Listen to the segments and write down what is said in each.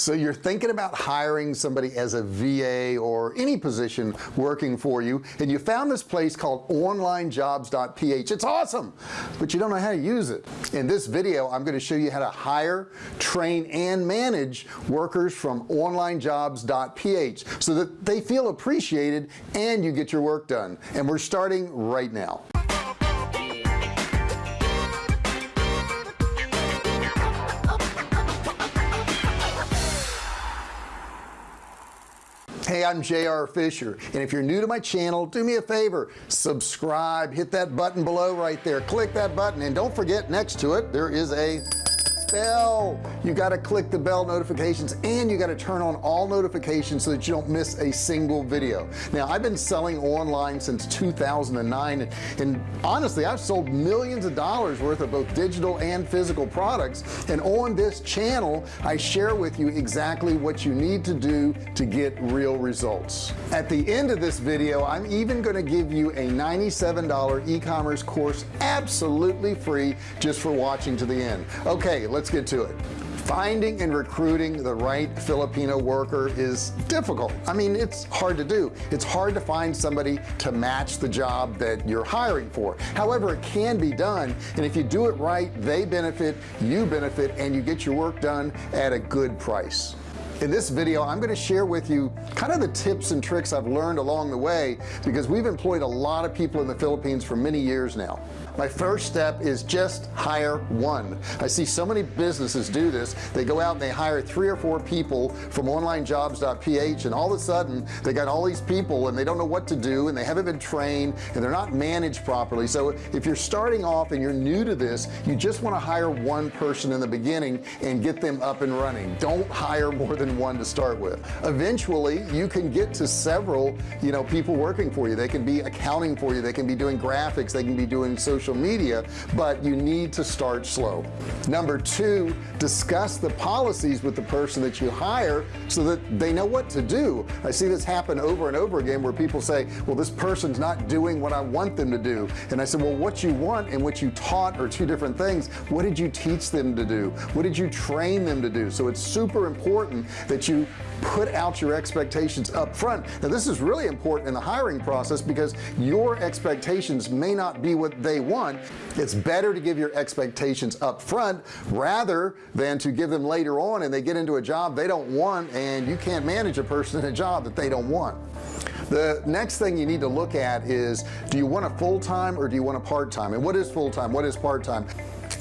so you're thinking about hiring somebody as a VA or any position working for you and you found this place called onlinejobs.ph it's awesome but you don't know how to use it. In this video I'm going to show you how to hire train and manage workers from onlinejobs.ph so that they feel appreciated and you get your work done. And we're starting right now hey I'm JR Fisher and if you're new to my channel do me a favor subscribe hit that button below right there. Click that button and don't forget next to it there is a bell you got to click the bell notifications and you got to turn on all notifications so that you don't miss a single video. Now I've been selling online since 2009 and, and honestly I've sold millions of dollars worth of both digital and physical products. And on this channel I share with you exactly what you need to do to get real results. At the end of this video I'm even going to give you a $97 e-commerce course absolutely free just for watching to the end. Okay let's let's get to it. Finding and recruiting the right Filipino worker is difficult. I mean it's hard to do. It's hard to find somebody to match the job that you're hiring for. However it can be done and if you do it right they benefit you benefit and you get your work done at a good price. In this video I'm going to share with you kind of the tips and tricks I've learned along the way because we've employed a lot of people in the Philippines for many years now. My first step is just hire one. I see so many businesses do this. They go out and they hire three or four people from onlinejobs.ph and all of a sudden they got all these people and they don't know what to do and they haven't been trained and they're not managed properly. So if you're starting off and you're new to this you just want to hire one person in the beginning and get them up and running. Don't hire more than one to start with. Eventually you can get to several you know people working for you. They can be accounting for you. They can be doing graphics. They can be doing social media but you need to start slow. Number two discuss the policies with the person that you hire so that they know what to do. I see this happen over and over again where people say well this person's not doing what I want them to do. And I said well what you want and what you taught are two different things. What did you teach them to do? What did you train them to do? So it's super important that you put out your expectations up front. Now this is really important in the hiring process because your expectations may not be what they want. It's better to give your expectations up front rather than to give them later on and they get into a job they don't want and you can't manage a person in a job that they don't want. The next thing you need to look at is do you want a full-time or do you want a part-time? And what is full-time? What is part-time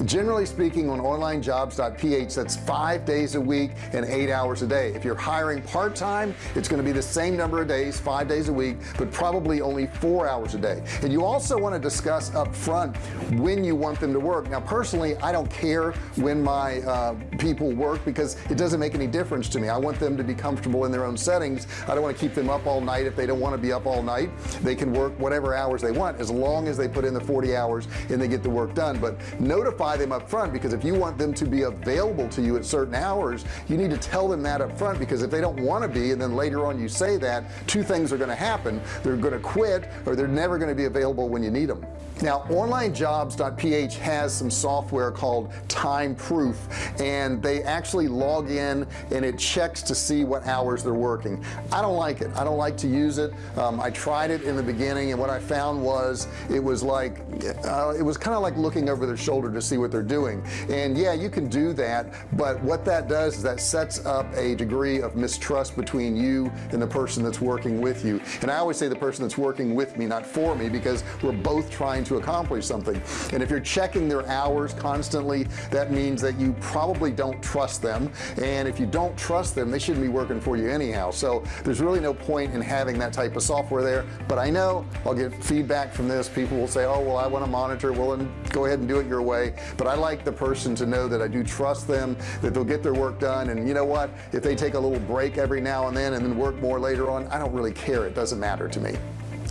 generally speaking on onlinejobs.ph that's five days a week and eight hours a day. If you're hiring part-time it's going to be the same number of days five days a week but probably only four hours a day. And you also want to discuss up front when you want them to work. Now personally I don't care when my uh, people work because it doesn't make any difference to me. I want them to be comfortable in their own settings. I don't want to keep them up all night if they don't want to be up all night. They can work whatever hours they want as long as they put in the 40 hours and they get the work done. But notify notify them up front because if you want them to be available to you at certain hours you need to tell them that up front because if they don't want to be and then later on you say that two things are going to happen. They're going to quit or they're never going to be available when you need them now onlinejobs.ph has some software called TimeProof and they actually log in and it checks to see what hours they're working. I don't like it. I don't like to use it. Um, I tried it in the beginning and what I found was it was like uh, it was kind of like looking over their shoulder to see what they're doing. And yeah you can do that but what that does is that sets up a degree of mistrust between you and the person that's working with you. And I always say the person that's working with me not for me because we're both trying to accomplish something. And if you're checking their hours constantly that means that you probably don't trust them. And if you don't trust them they shouldn't be working for you anyhow. So there's really no point in having that type of software there. But I know I'll get feedback from this. People will say oh well I want to monitor. Well and go ahead and do it your way but I like the person to know that I do trust them that they'll get their work done. And you know what? If they take a little break every now and then and then work more later on I don't really care. It doesn't matter to me.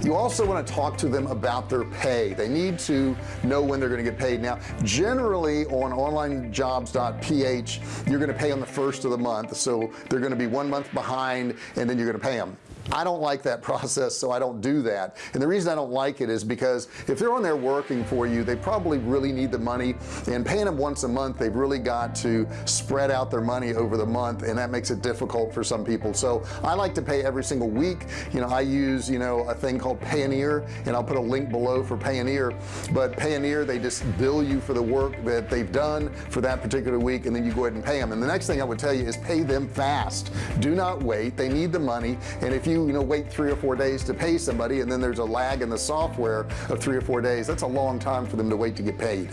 You also want to talk to them about their pay. They need to know when they're going to get paid. Now generally on onlinejobs.ph you're going to pay on the first of the month. So they're going to be one month behind and then you're going to pay them I don't like that process so I don't do that. And the reason I don't like it is because if they're on there working for you they probably really need the money. And paying them once a month they've really got to spread out their money over the month and that makes it difficult for some people. So I like to pay every single week. You know I use you know a thing called Payoneer and I'll put a link below for Payoneer. But Payoneer they just bill you for the work that they've done for that particular week and then you go ahead and pay them and the next thing I would tell you is pay them fast. Do not wait. They need the money. And if you you know wait three or four days to pay somebody and then there's a lag in the software of three or four days. That's a long time for them to wait to get paid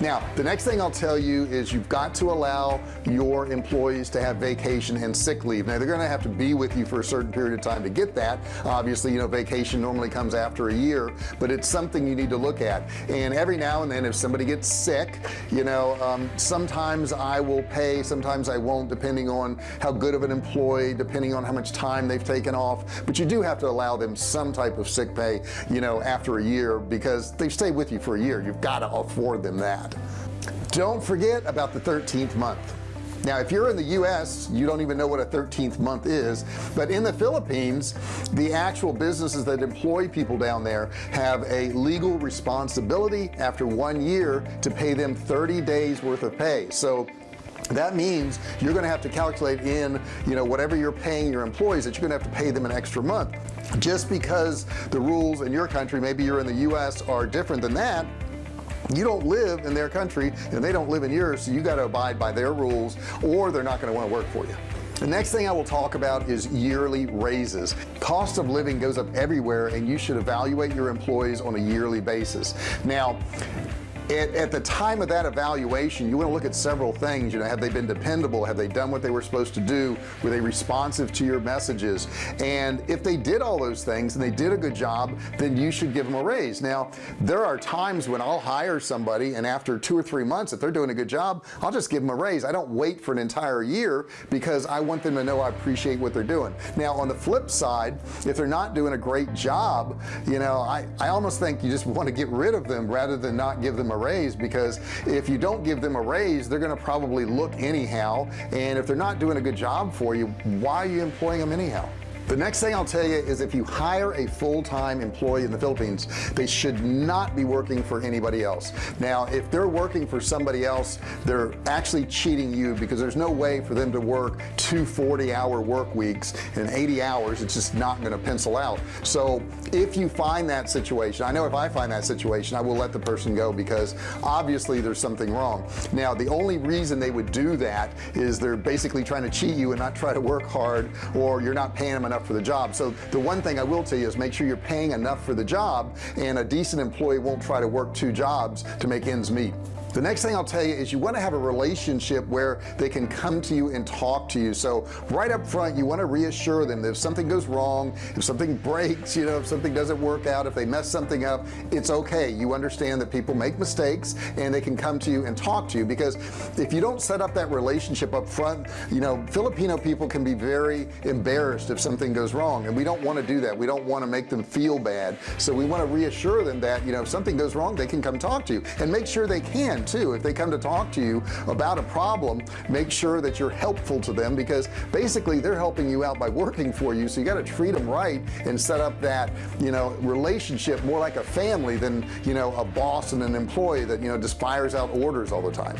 now the next thing I'll tell you is you've got to allow your employees to have vacation and sick leave. Now they're gonna have to be with you for a certain period of time to get that. Obviously you know vacation normally comes after a year but it's something you need to look at. And every now and then if somebody gets sick you know um, sometimes I will pay sometimes I won't depending on how good of an employee depending on how much time they've taken off. But you do have to allow them some type of sick pay you know after a year because they've stayed with you for a year. You've got to afford them that don't forget about the 13th month. Now if you're in the US you don't even know what a 13th month is but in the Philippines the actual businesses that employ people down there have a legal responsibility after one year to pay them 30 days worth of pay. So that means you're gonna have to calculate in you know whatever you're paying your employees that you're gonna have to pay them an extra month. Just because the rules in your country maybe you're in the US are different than that you don't live in their country and they don't live in yours so you got to abide by their rules or they're not going to want to work for you. The next thing I will talk about is yearly raises. Cost of living goes up everywhere and you should evaluate your employees on a yearly basis. Now at, at, the time of that evaluation you want to look at several things you know have they been dependable? Have they done what they were supposed to do? Were they responsive to your messages? And if they did all those things and they did a good job then you should give them a raise. Now there are times when I'll hire somebody and after two or three months if they're doing a good job I'll just give them a raise. I don't wait for an entire year because I want them to know I appreciate what they're doing. Now on the flip side if they're not doing a great job you know I I almost think you just want to get rid of them rather than not give them a raise because if you don't give them a raise they're going to probably look anyhow. And if they're not doing a good job for you why are you employing them anyhow the next thing I'll tell you is if you hire a full-time employee in the Philippines they should not be working for anybody else. Now if they're working for somebody else they're actually cheating you because there's no way for them to work two 40-hour work weeks and 80 hours. It's just not going to pencil out. So if you find that situation I know if I find that situation I will let the person go because obviously there's something wrong. Now the only reason they would do that is they're basically trying to cheat you and not try to work hard or you're not paying them enough enough for the job. So the one thing I will tell you is make sure you're paying enough for the job and a decent employee won't try to work two jobs to make ends meet the next thing I'll tell you is you want to have a relationship where they can come to you and talk to you. So right up front you want to reassure them that if something goes wrong if something breaks you know if something doesn't work out if they mess something up it's okay. You understand that people make mistakes and they can come to you and talk to you. Because if you don't set up that relationship up front you know Filipino people can be very embarrassed if something goes wrong. And we don't want to do that. We don't want to make them feel bad. So we want to reassure them that you know if something goes wrong they can come talk to you and make sure they can too. If they come to talk to you about a problem make sure that you're helpful to them because basically they're helping you out by working for you. So you got to treat them right and set up that you know relationship more like a family than you know a boss and an employee that you know just fires out orders all the time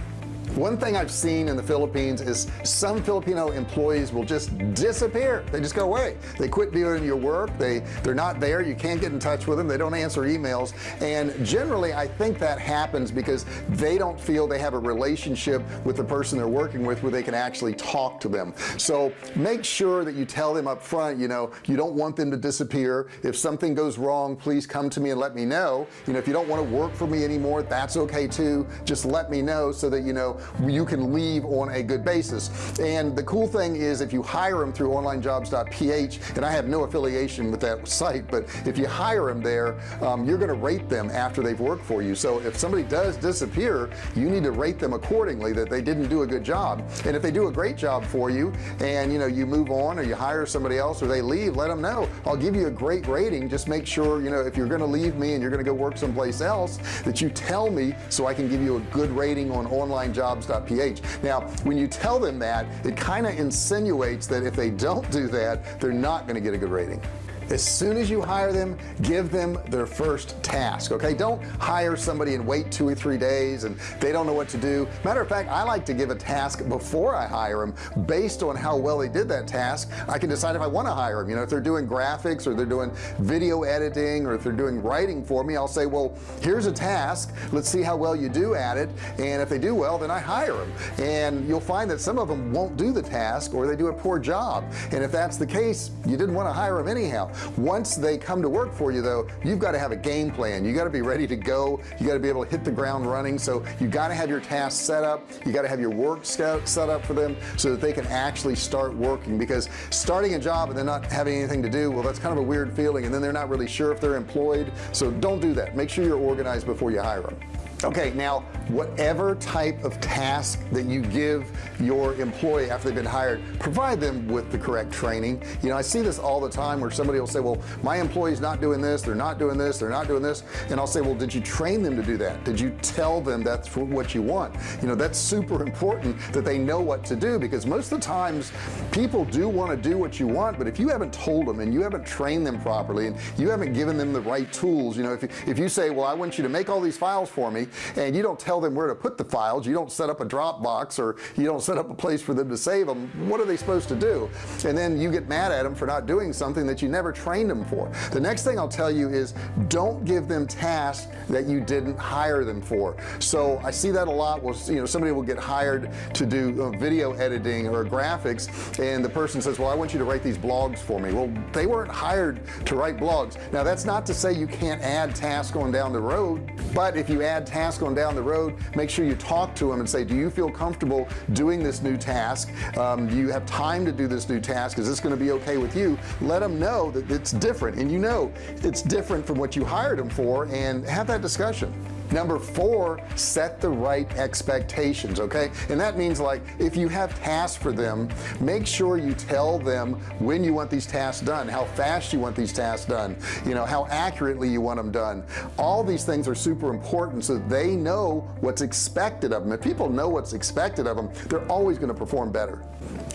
one thing I've seen in the Philippines is some Filipino employees will just disappear. They just go away. They quit doing your work. They they're not there. You can't get in touch with them. They don't answer emails. And generally I think that happens because they don't feel they have a relationship with the person they're working with where they can actually talk to them. So make sure that you tell them up front you know you don't want them to disappear. If something goes wrong please come to me and let me know. You know if you don't want to work for me anymore that's okay too. Just let me know so that you know you can leave on a good basis. And the cool thing is if you hire them through onlinejobs.ph and I have no affiliation with that site but if you hire them there um, you're gonna rate them after they've worked for you. So if somebody does disappear you need to rate them accordingly that they didn't do a good job. And if they do a great job for you and you know you move on or you hire somebody else or they leave let them know. I'll give you a great rating. Just make sure you know if you're gonna leave me and you're gonna go work someplace else that you tell me so I can give you a good rating on online jobs jobs.ph now when you tell them that it kind of insinuates that if they don't do that they're not going to get a good rating as soon as you hire them give them their first task okay? Don't hire somebody and wait two or three days and they don't know what to do. Matter of fact I like to give a task before I hire them based on how well they did that task. I can decide if I want to hire them you know if they're doing graphics or they're doing video editing or if they're doing writing for me I'll say well here's a task. Let's see how well you do at it. And if they do well then I hire them and you'll find that some of them won't do the task or they do a poor job. And if that's the case you didn't want to hire them anyhow once they come to work for you though you've got to have a game plan. You got to be ready to go. You got to be able to hit the ground running. So you got to have your tasks set up. You got to have your work set up for them so that they can actually start working. Because starting a job and then not having anything to do well that's kind of a weird feeling. And then they're not really sure if they're employed. So don't do that. Make sure you're organized before you hire them okay now whatever type of task that you give your employee after they've been hired provide them with the correct training. You know I see this all the time where somebody will say well my employee's not doing this they're not doing this they're not doing this and I'll say well did you train them to do that? Did you tell them that's what you want? You know that's super important that they know what to do because most of the times people do want to do what you want but if you haven't told them and you haven't trained them properly and you haven't given them the right tools you know if, if you say well I want you to make all these files for me and you don't tell them where to put the files. You don't set up a Dropbox or you don't set up a place for them to save them. What are they supposed to do? And then you get mad at them for not doing something that you never trained them for. The next thing I'll tell you is don't give them tasks that you didn't hire them for. So I see that a lot. Was you know somebody will get hired to do uh, video editing or graphics and the person says well I want you to write these blogs for me. Well they weren't hired to write blogs. Now that's not to say you can't add tasks on down the road but if you add tasks on down the road make sure you talk to them and say do you feel comfortable doing this new task? Um, do you have time to do this new task? Is this going to be okay with you? Let them know that it's different. And you know it's different from what you hired them for and have that discussion number four set the right expectations okay? And that means like if you have tasks for them make sure you tell them when you want these tasks done how fast you want these tasks done you know how accurately you want them done. All these things are super important so they know what's expected of them if people know what's expected of them they're always going to perform better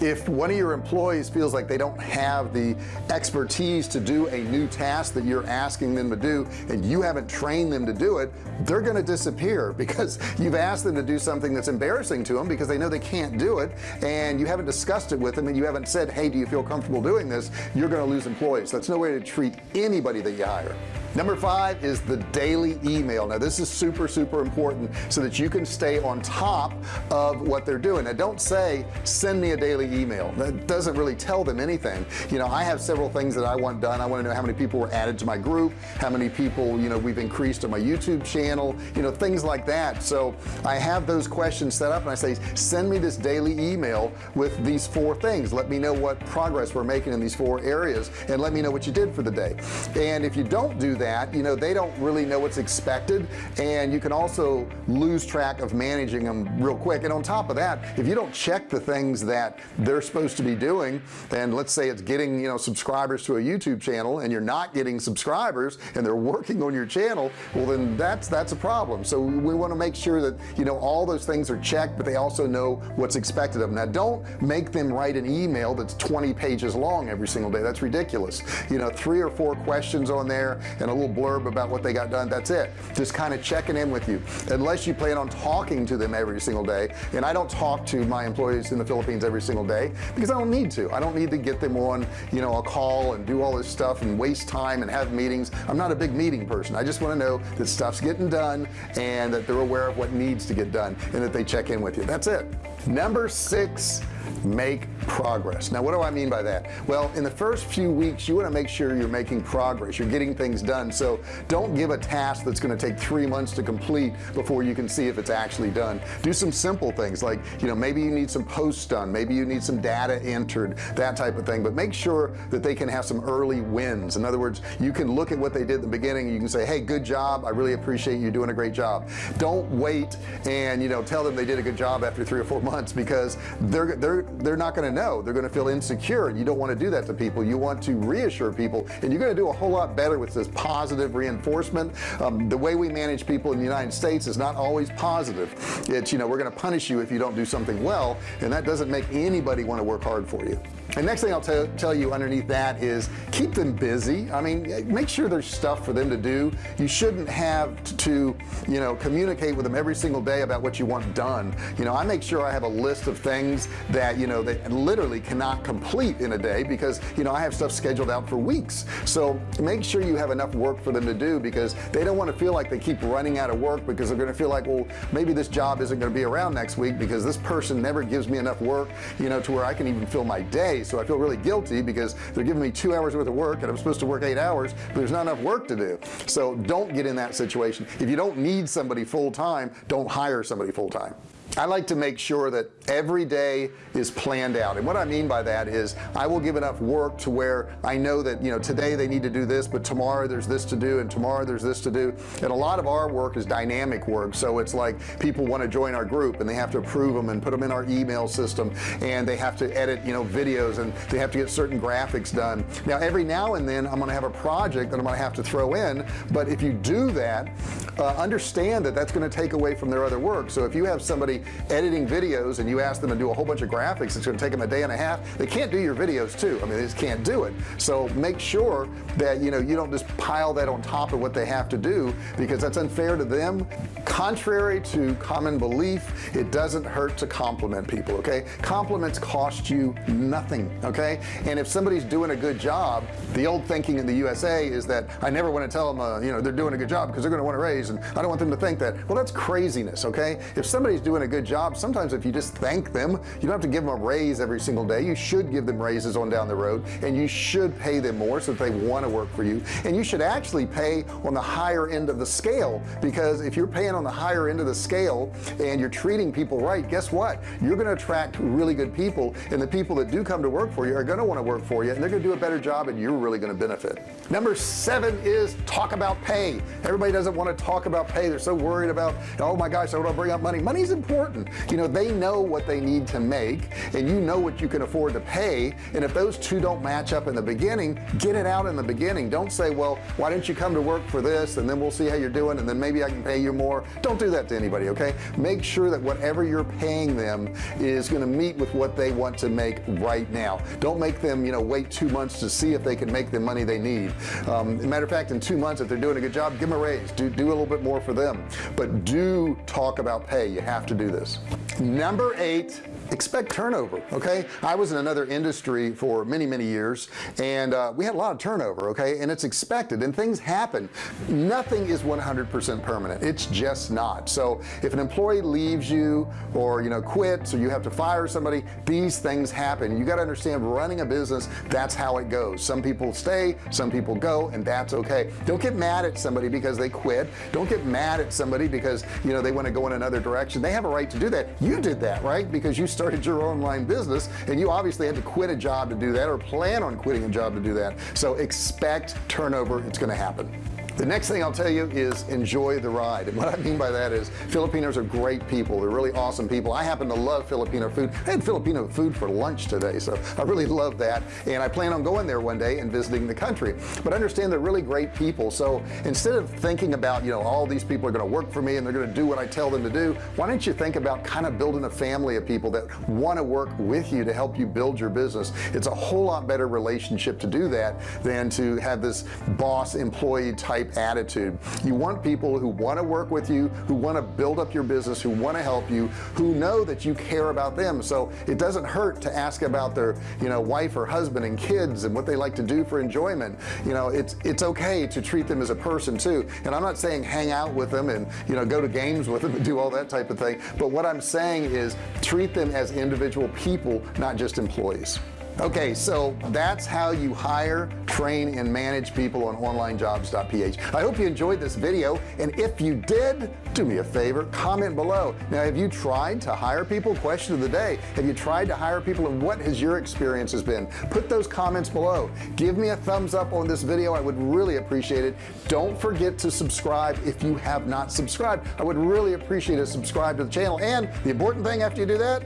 if one of your employees feels like they don't have the expertise to do a new task that you're asking them to do and you haven't trained them to do it they're going to disappear because you've asked them to do something that's embarrassing to them because they know they can't do it and you haven't discussed it with them and you haven't said hey do you feel comfortable doing this? You're going to lose employees. That's no way to treat anybody that you hire number five is the daily email. Now this is super super important so that you can stay on top of what they're doing. Now don't say send me a daily email. That doesn't really tell them anything. You know I have several things that I want done. I want to know how many people were added to my group how many people you know we've increased on my YouTube channel you know things like that. So I have those questions set up and I say send me this daily email with these four things. Let me know what progress we're making in these four areas and let me know what you did for the day. And if you don't do that that you know they don't really know what's expected and you can also lose track of managing them real quick. And on top of that if you don't check the things that they're supposed to be doing then let's say it's getting you know subscribers to a YouTube channel and you're not getting subscribers and they're working on your channel well then that's that's a problem. So we want to make sure that you know all those things are checked but they also know what's expected of them now don't make them write an email that's 20 pages long every single day. That's ridiculous. You know three or four questions on there and a little blurb about what they got done. That's it. Just kind of checking in with you. Unless you plan on talking to them every single day and I don't talk to my employees in the Philippines every single day because I don't need to. I don't need to get them on you know a call and do all this stuff and waste time and have meetings. I'm not a big meeting person. I just want to know that stuff's getting done and that they're aware of what needs to get done and that they check in with you. That's it number six make progress. Now what do I mean by that? Well in the first few weeks you want to make sure you're making progress. You're getting things done. So don't give a task that's going to take three months to complete before you can see if it's actually done. Do some simple things like you know maybe you need some posts done. Maybe you need some data entered that type of thing. But make sure that they can have some early wins. In other words you can look at what they did at the beginning. You can say hey good job. I really appreciate you doing a great job. Don't wait and you know tell them they did a good job after three or four months because they're they're they're not going to know. They're going to feel insecure and you don't want to do that to people. You want to reassure people and you're going to do a whole lot better with this positive reinforcement. Um, the way we manage people in the United States is not always positive. It's you know we're going to punish you if you don't do something well and that doesn't make anybody want to work hard for you and next thing I'll tell you underneath that is keep them busy. I mean make sure there's stuff for them to do. You shouldn't have to you know communicate with them every single day about what you want done. You know I make sure I have a list of things that you know that literally cannot complete in a day because you know I have stuff scheduled out for weeks. So make sure you have enough work for them to do because they don't want to feel like they keep running out of work because they're going to feel like well maybe this job isn't going to be around next week because this person never gives me enough work you know to where I can even fill my day so I feel really guilty because they're giving me two hours worth of work and I'm supposed to work eight hours but there's not enough work to do. So don't get in that situation. If you don't need somebody full-time don't hire somebody full-time I like to make sure that every day is planned out. And what I mean by that is I will give enough work to where I know that you know today they need to do this but tomorrow there's this to do and tomorrow there's this to do. And a lot of our work is dynamic work. So it's like people want to join our group and they have to approve them and put them in our email system. And they have to edit you know videos and they have to get certain graphics done. Now every now and then I'm gonna have a project that I'm gonna have to throw in. But if you do that uh, understand that that's going to take away from their other work. So if you have somebody editing videos and you ask them to do a whole bunch of graphics it's going to take them a day and a half. They can't do your videos too. I mean they just can't do it. So make sure that you know you don't just pile that on top of what they have to do because that's unfair to them. Contrary to common belief it doesn't hurt to compliment people okay? Compliments cost you nothing okay? And if somebody's doing a good job the old thinking in the USA is that I never want to tell them uh, you know they're doing a good job because they're going to want to raise and I don't want them to think that. Well that's craziness okay? If somebody's doing a good job. Sometimes if you just thank them you don't have to give them a raise every single day. You should give them raises on down the road and you should pay them more so that they want to work for you. And you should actually pay on the higher end of the scale because if you're paying on the higher end of the scale and you're treating people right guess what? You're going to attract really good people and the people that do come to work for you are going to want to work for you and they're going to do a better job and you're really going to benefit. Number seven is talk about pay. Everybody doesn't want to talk about pay. They're so worried about oh my gosh I don't want to bring up money. Money's important you know they know what they need to make and you know what you can afford to pay and if those two don't match up in the beginning get it out in the beginning. Don't say well why don't you come to work for this and then we'll see how you're doing and then maybe I can pay you more. Don't do that to anybody okay? Make sure that whatever you're paying them is going to meet with what they want to make right now. Don't make them you know wait two months to see if they can make the money they need. Um, matter of fact in two months if they're doing a good job give them a raise. Do, do a little bit more for them. But do talk about pay. You have to do this. Number eight expect turnover okay? I was in another industry for many many years and uh, we had a lot of turnover okay? And it's expected and things happen. Nothing is 100% permanent. It's just not. So if an employee leaves you or you know quits or you have to fire somebody these things happen. You got to understand running a business that's how it goes. Some people stay some people go and that's okay. Don't get mad at somebody because they quit. Don't get mad at somebody because you know they want to go in another direction. They have a right to do that. You did that right? Because you started your online business and you obviously had to quit a job to do that or plan on quitting a job to do that. So expect turnover. It's going to happen the next thing I'll tell you is enjoy the ride. And what I mean by that is Filipinos are great people. They're really awesome people. I happen to love Filipino food. I had Filipino food for lunch today so I really love that. And I plan on going there one day and visiting the country. But understand they're really great people. So instead of thinking about you know all these people are going to work for me and they're going to do what I tell them to do why don't you think about kind of building a family of people that want to work with you to help you build your business. It's a whole lot better relationship to do that than to have this boss employee type type attitude. You want people who want to work with you who want to build up your business who want to help you who know that you care about them. So it doesn't hurt to ask about their you know wife or husband and kids and what they like to do for enjoyment. You know it's it's okay to treat them as a person too. And I'm not saying hang out with them and you know go to games with them and do all that type of thing. But what I'm saying is treat them as individual people not just employees okay so that's how you hire train and manage people on onlinejobs.ph I hope you enjoyed this video and if you did do me a favor comment below. Now have you tried to hire people? Question of the day. Have you tried to hire people and what has your experience has been? Put those comments below. Give me a thumbs up on this video. I would really appreciate it. Don't forget to subscribe if you have not subscribed. I would really appreciate a subscribe to the channel. And the important thing after you do that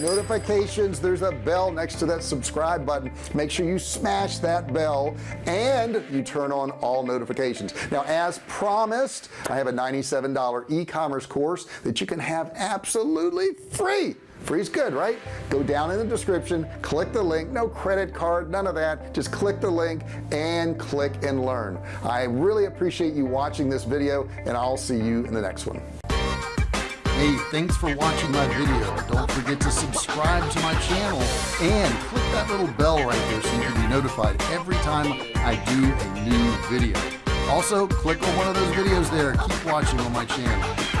notifications there's a bell next to that subscribe button. Make sure you smash that bell and you turn on all notifications. Now as promised I have a $97 e-commerce course that you can have absolutely free. Free's good right? Go down in the description click the link. No credit card none of that. Just click the link and click and learn. I really appreciate you watching this video and I'll see you in the next one Hey, thanks for watching my video. Don't forget to subscribe to my channel and click that little bell right there so you can be notified every time I do a new video. Also, click on one of those videos there. Keep watching on my channel.